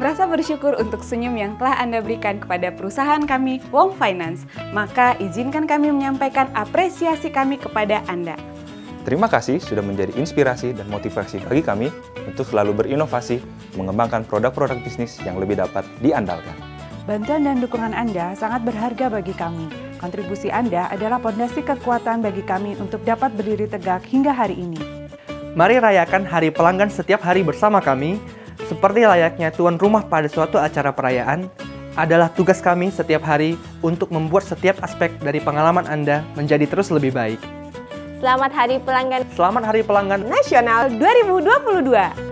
bersyukur untuk senyum yang telah Anda berikan kepada perusahaan kami, Wong Finance. Maka izinkan kami menyampaikan apresiasi kami kepada Anda. Terima kasih sudah menjadi inspirasi dan motivasi bagi kami untuk selalu berinovasi, mengembangkan produk-produk bisnis yang lebih dapat diandalkan. Bantuan dan dukungan Anda sangat berharga bagi kami. Kontribusi Anda adalah pondasi kekuatan bagi kami untuk dapat berdiri tegak hingga hari ini. Mari rayakan Hari Pelanggan setiap hari bersama kami, seperti layaknya tuan rumah pada suatu acara perayaan, adalah tugas kami setiap hari untuk membuat setiap aspek dari pengalaman Anda menjadi terus lebih baik. Selamat Hari Pelanggan Selamat Hari Pelanggan Nasional 2022.